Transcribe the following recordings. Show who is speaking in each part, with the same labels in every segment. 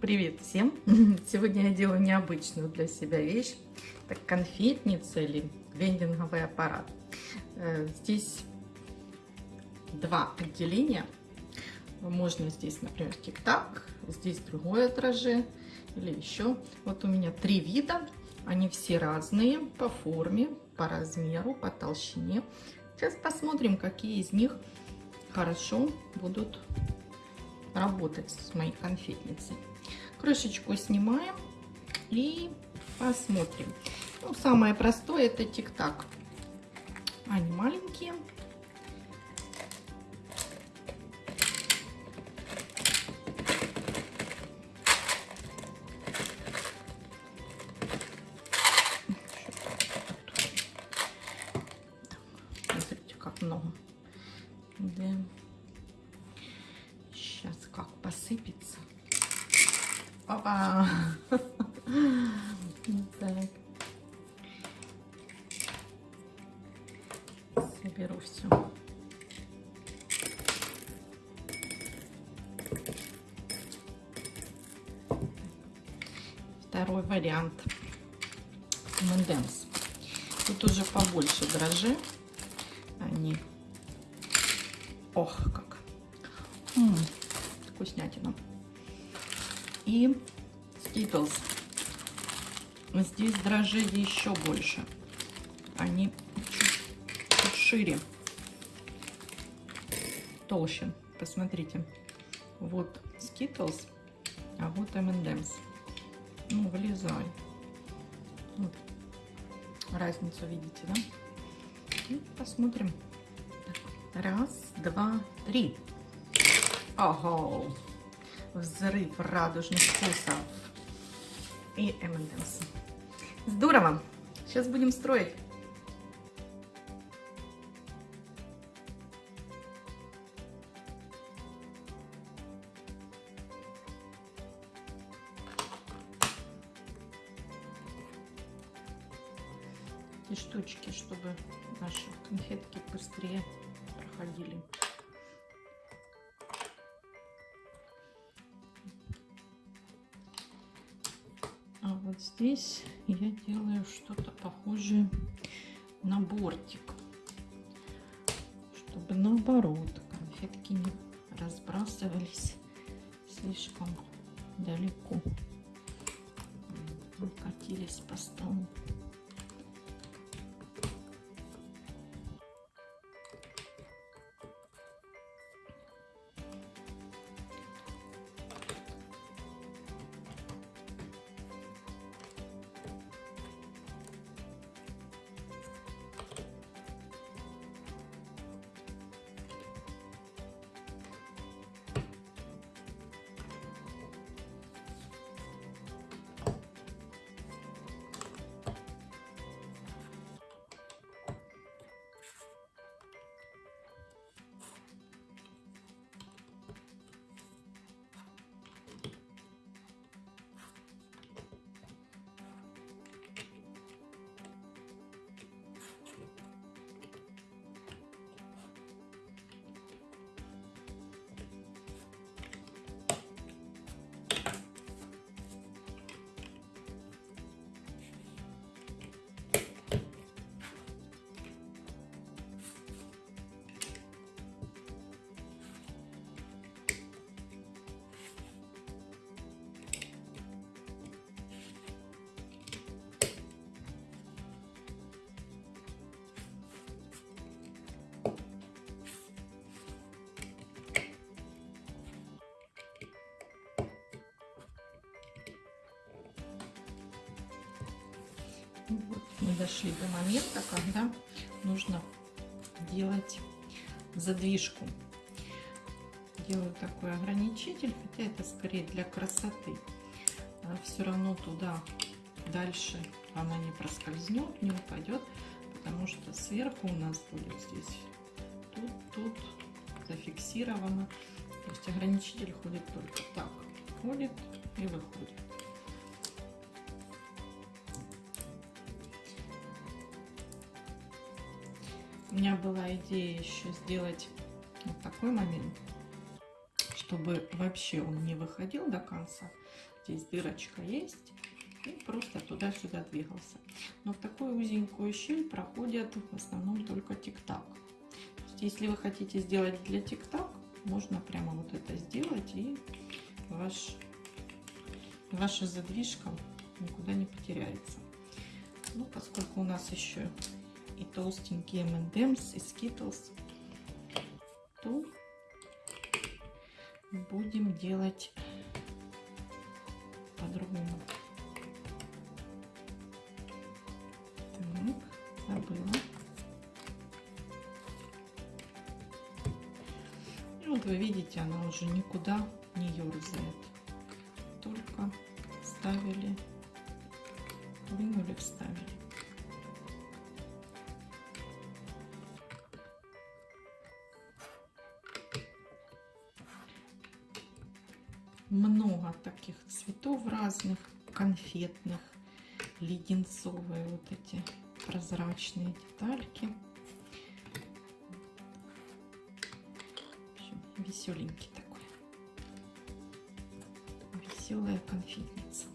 Speaker 1: Привет всем! Сегодня я делаю необычную для себя вещь. Это конфетница или вендинговый аппарат. Э, здесь два отделения. Можно здесь, например, тик-так, здесь другое дрожжи или еще. Вот у меня три вида. Они все разные по форме, по размеру, по толщине. Сейчас посмотрим, какие из них хорошо будут работать с моей конфетницей. Крышечку снимаем и посмотрим. Ну, самое простое это тик-так. Они маленькие. Смотрите, как много. Да. Опа! Так. Соберу все. Второй вариант. Менденс. Тут уже побольше дрожжи. Они. Ох, как. М -м, вкуснятина и Skittles. Здесь дрожжи еще больше. Они чуть, чуть шире, толще. Посмотрите. Вот Skittles, а вот M&M's. Ну, вылезай. Вот. Разницу видите, да? И посмотрим. Раз, два, три. Ого! Взрыв радужных вкусов и M&M's. Здорово! Сейчас будем строить. Эти штучки, чтобы наши конфетки быстрее проходили. Здесь я делаю что-то похожее на бортик, чтобы наоборот конфетки не разбрасывались слишком далеко, катились по столу. Дошли до момента, когда нужно делать задвижку. Делаю такой ограничитель, хотя это скорее для красоты. А все равно туда дальше она не проскользнет, не упадет, потому что сверху у нас будет здесь тут, тут зафиксировано. То есть ограничитель ходит только так, ходит и выходит. У меня была идея еще сделать вот такой момент, чтобы вообще он не выходил до конца. Здесь дырочка есть. И просто туда-сюда двигался. Но в такую узенькую щель проходят в основном только тик-так. Если вы хотите сделать для тик-так, можно прямо вот это сделать и ваш, ваша задвижка никуда не потеряется. Ну, поскольку у нас еще и толстенькие M&M's, и Skittles, то будем делать по-другому. Забыла. И вот вы видите, она уже никуда не ерзает. Только ставили, вынули, вставили. Много таких цветов разных, конфетных, леденцовые вот эти прозрачные детальки. веселенький такой. Веселая конфетница.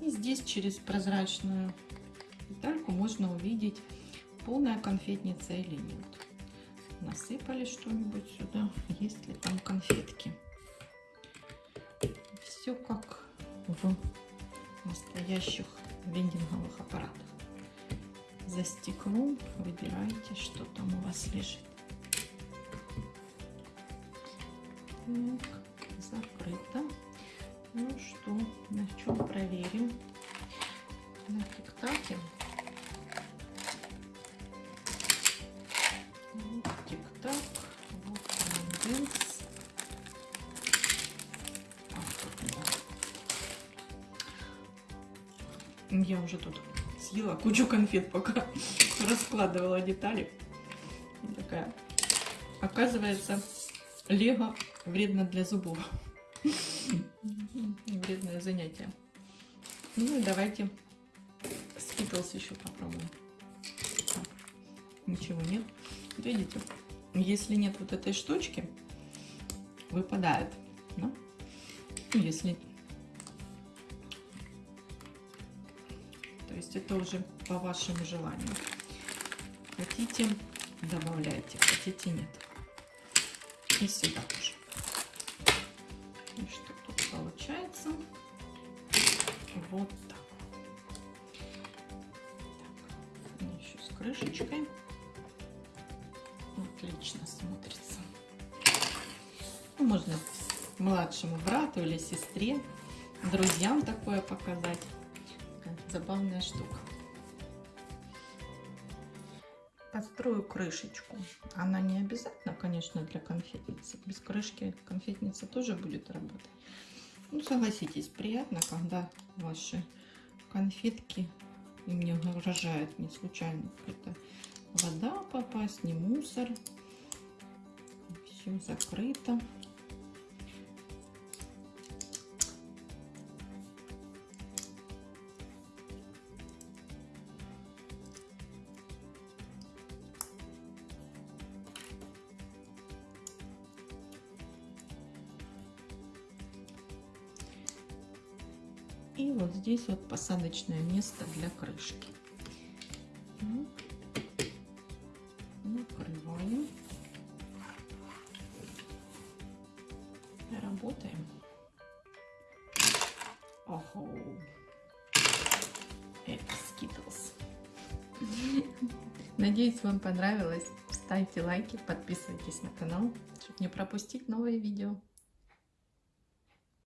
Speaker 1: И здесь через прозрачную детальку можно увидеть, полная конфетница или нет. Насыпали что-нибудь сюда, есть ли там конфетки. Все как в настоящих вендинговых аппаратах. За стеклом выбираете, что там у вас лежит. Так, закрыто. Ну что, на чем проверим? На тик-таке. Вот тик-так. Вот конденс. Я уже тут съела кучу конфет, пока раскладывала детали. Такая. Оказывается, лего вредно для зубов вредное занятие. Ну и давайте скитлс еще попробуем. Так, ничего нет. Видите, если нет вот этой штучки, выпадает. Да? Если... То есть это уже по вашему желанию. Хотите, добавляйте, хотите, нет. И сюда тоже. И что тут получается? Вот так. так. Еще с крышечкой. Отлично смотрится. Ну, можно младшему брату или сестре, друзьям такое показать. Забавная штука. Построю крышечку. Она не обязательно, конечно, для конфетницы. Без крышки конфетница тоже будет работать. Ну, согласитесь, приятно, когда ваши конфетки им не угрожает не случайно какая-то вода попасть, не мусор. Все закрыто. И вот здесь вот посадочное место для крышки. Ну, накрываем. Работаем. Ого. Это Skittles. Надеюсь, вам понравилось. Ставьте лайки, подписывайтесь на канал, чтобы не пропустить новые видео.